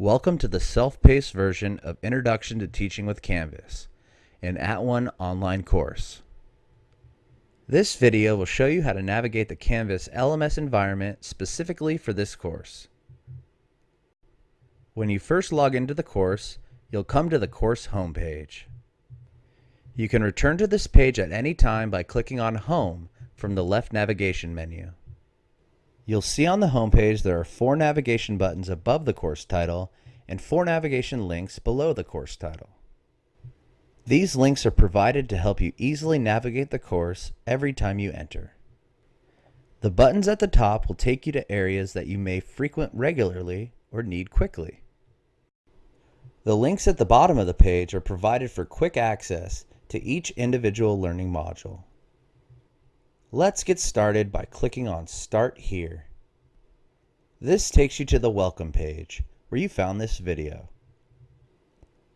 Welcome to the self-paced version of Introduction to Teaching with Canvas, an At @ONE online course. This video will show you how to navigate the Canvas LMS environment specifically for this course. When you first log into the course, you'll come to the course homepage. You can return to this page at any time by clicking on Home from the left navigation menu. You'll see on the homepage there are four navigation buttons above the course title and four navigation links below the course title. These links are provided to help you easily navigate the course every time you enter. The buttons at the top will take you to areas that you may frequent regularly or need quickly. The links at the bottom of the page are provided for quick access to each individual learning module. Let's get started by clicking on Start Here. This takes you to the Welcome page, where you found this video.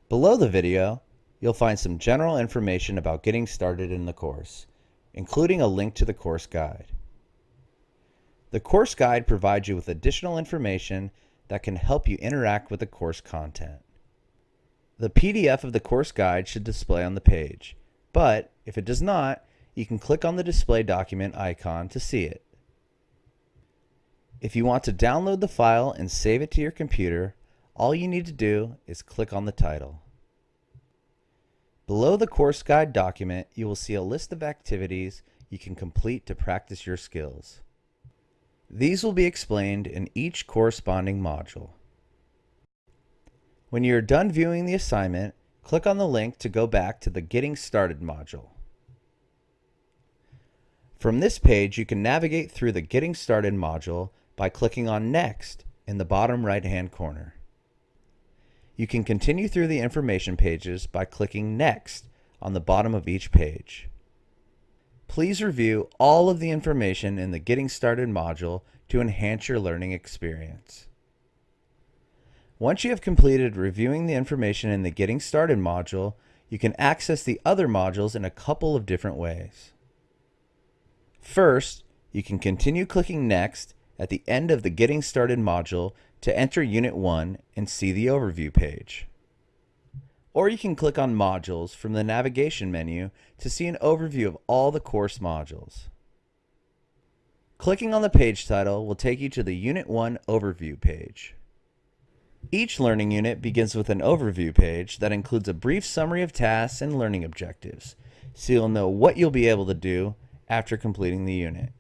Below the video, you'll find some general information about getting started in the course, including a link to the course guide. The course guide provides you with additional information that can help you interact with the course content. The PDF of the course guide should display on the page, but if it does not, you can click on the display document icon to see it. If you want to download the file and save it to your computer, all you need to do is click on the title. Below the course guide document, you will see a list of activities you can complete to practice your skills. These will be explained in each corresponding module. When you are done viewing the assignment, click on the link to go back to the Getting Started module. From this page, you can navigate through the Getting Started module by clicking on Next in the bottom right-hand corner. You can continue through the information pages by clicking Next on the bottom of each page. Please review all of the information in the Getting Started module to enhance your learning experience. Once you have completed reviewing the information in the Getting Started module, you can access the other modules in a couple of different ways. First, you can continue clicking Next at the end of the Getting Started module to enter Unit 1 and see the overview page. Or you can click on Modules from the navigation menu to see an overview of all the course modules. Clicking on the page title will take you to the Unit 1 overview page. Each learning unit begins with an overview page that includes a brief summary of tasks and learning objectives, so you'll know what you'll be able to do after completing the unit.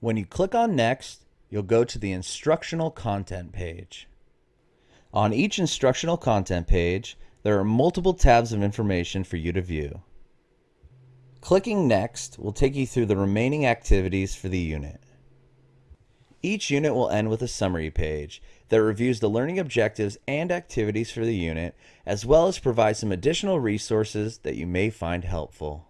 When you click on Next, you'll go to the Instructional Content page. On each instructional content page, there are multiple tabs of information for you to view. Clicking Next will take you through the remaining activities for the unit. Each unit will end with a summary page that reviews the learning objectives and activities for the unit, as well as provide some additional resources that you may find helpful.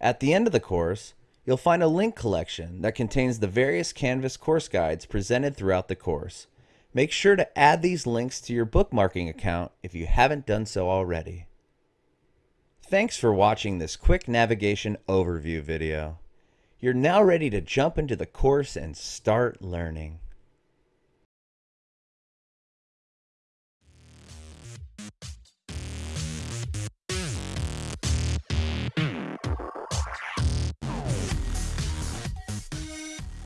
At the end of the course, you'll find a link collection that contains the various Canvas course guides presented throughout the course. Make sure to add these links to your bookmarking account if you haven't done so already. Thanks for watching this quick navigation overview video. You're now ready to jump into the course and start learning.